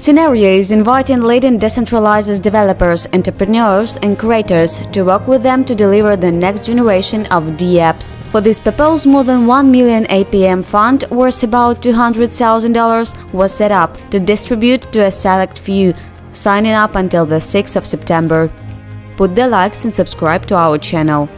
Scenario is inviting leading decentralized developers, entrepreneurs, and creators to work with them to deliver the next generation of DApps. For this purpose, more than 1 million APM fund worth about $200,000 was set up to distribute to a select few, signing up until the 6th of September. Put the likes and subscribe to our channel.